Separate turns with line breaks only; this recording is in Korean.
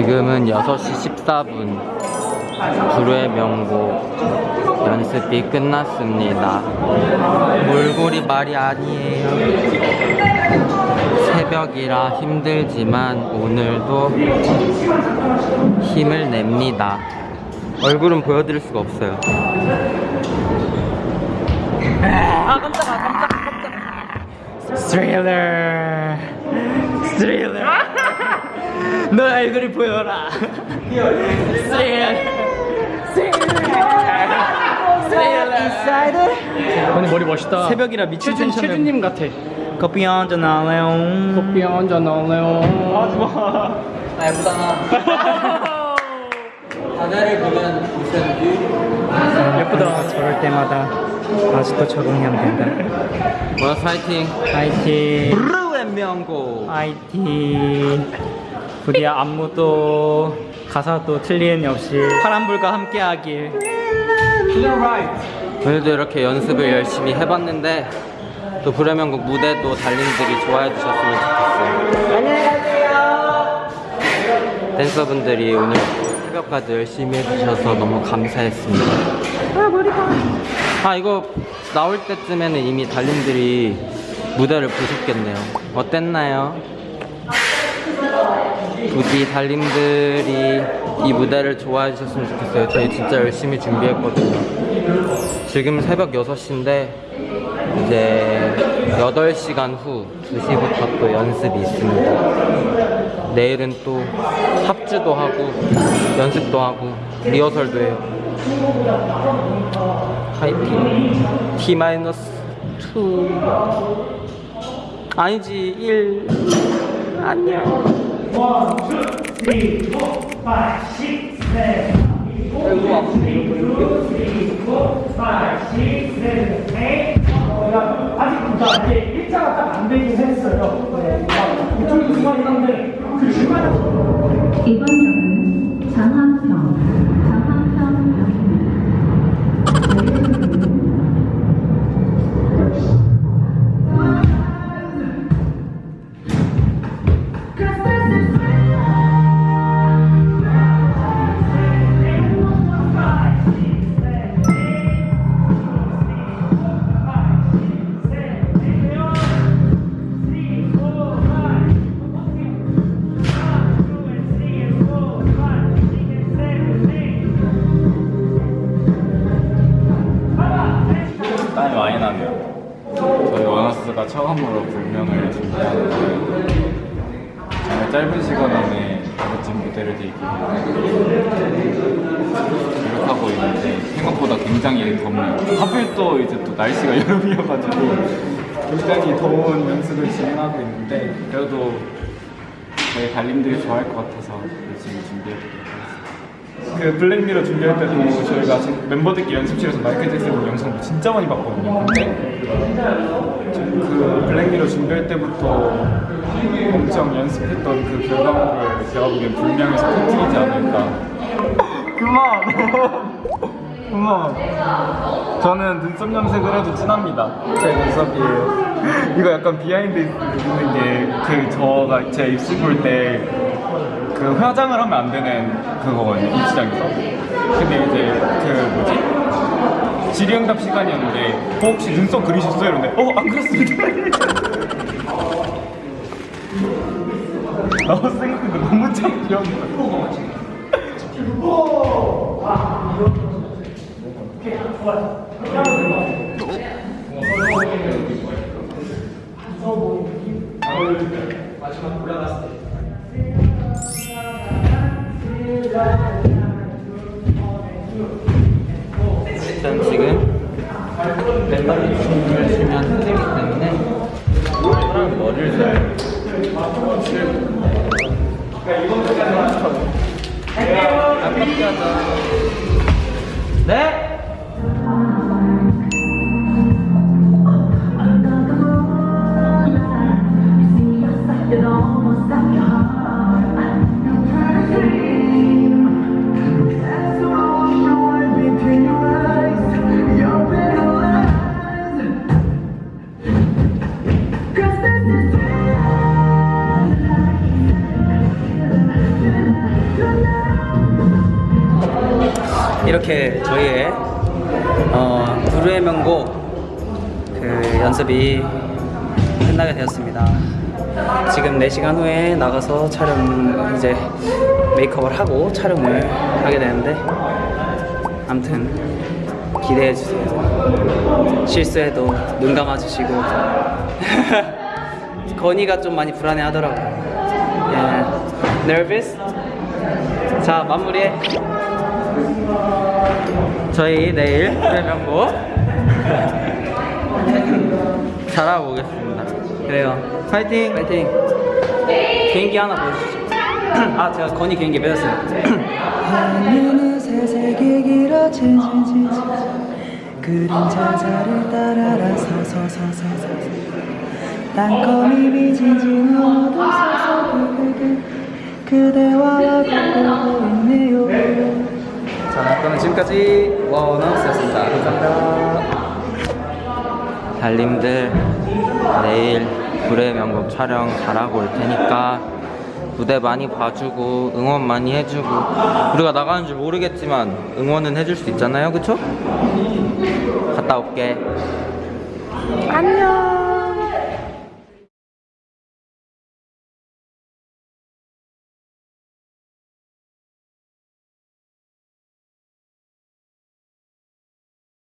지금은 6시 14분. 불후의 명곡 연습이 끝났습니다. 몰골이 말이 아니에요. 새벽이라 힘들지만 오늘도 힘을 냅니다. 얼굴은 보여드릴 수가 없어요. 아 깜짝아 깜짝 깜짝 스릴러 스릴러 너 얼굴을 보여라
오늘 머리 멋있다.
새벽이라 미친
최준,
텐션을
최준님 같아.
커피 한잔 할래요?
커피 한잔 나올래요? 하지 마.
아 예쁘다 바다를 보면 무슨
예쁘다. 저럴 때마다 아직도 적응이 안 된다.
뭐야 파이팅
파이팅.
브루의 명곡
파이팅. 부디 안무도 가사도 틀림 없이 파란불과 함께하길.
오늘도 이렇게 연습을 열심히 해봤는데 또 불의 명곡 무대도 달님들이 좋아해 주셨으면 좋겠어요. 안녕히 가세요. 댄서분들이 오늘 새벽까지 열심히 해주셔서 너무 감사했습니다. 아 머리가 아 이거 나올 때쯤에는 이미 달님들이 무대를 보셨겠네요. 어땠나요? 부디 달님들이 이 무대를 좋아해 주셨으면 좋겠어요. 저희 진짜 열심히 준비했거든요. 지금 새벽 6시인데 이제 8시간 후 2시부터 또 연습이 있습니다. 내일은 또 합주도 하고 연습도 하고 리허설도 해요. 파이팅. T-2 아니지 1 안녕 아이고 아프네
아직 진짜 이제 일자가 딱 안 되긴 했어요. 네. 이쪽이 중간이 한데 그 중간에
이번 역은 장항평,
정말 짧은 시간 안에 멋진 무대를 들기 노력하고 있는데 생각보다 굉장히 덥네요. 하필 또 이제 또 날씨가 여름이어가지고 굉장히 더운 연습을 진행하고 있는데 그래도 저희 달님들이 좋아할 것 같아서 열심히 하겠습니다.
그 블랙미러 준비할 때도 저희가 멤버들끼리 연습실에서 마이클 잭슨 영상도 진짜 많이 봤거든요. 근데 그 블랙미러 준비할 때부터 엄청 연습했던 그 결과물을 제가 보기엔 불명에서 터뜨리지 않을까. 그만! 그만! 저는 눈썹 염색을 해도 진합니다. 제 눈썹이에요. 이거 약간 behind 있는 게 그 저가 제 입시 볼때 그 화장을 하면 안 되는 그거거든요 입시장에서. 근데 이제 그 뭐지? 질의응답 시간이었는데 어, 혹시 눈썹 그리셨어요? 이러는데 어안 그렸습니다. 나도 생각해도 너무 참 귀여운 거야
일단 지금 멤버들이 춤을 추면 힘들기 때문에 사람 머리를 잘 아깝게 하자 네?
이렇게 저희의 어, 불후의 명곡 그 연습이 끝나게 되었습니다. 지금 4시간 후에 나가서 촬영 이제 메이크업을 하고 촬영을 하게 되는데 아무튼 기대해 주세요. 실수해도 눈 감아 주시고 건이가 좀 많이 불안해 하더라고요. 예. nervous? 자, 마무리해.
저희 내일 프레명곡 잘하고 오겠습니다.
그래요.
파이팅!
파이팅. 개인기 하나 보여주시죠. 아, 제가 건이 개인기 빼줬어요.
하늘은 새색이 길어진 그림자 자를 따라라 서서서서서 땅거미 미지진 어둠 서서 그대와 걷고 있네요
자, 그러면 지금까지 원어스였습니다. 감사합니다.
달님들 내일 불의 명곡 촬영 잘하고 올 테니까 무대 많이 봐주고 응원 많이 해주고 우리가 나가는 줄 모르겠지만 응원은 해줄 수 있잖아요 그쵸? 갔다 올게
안녕.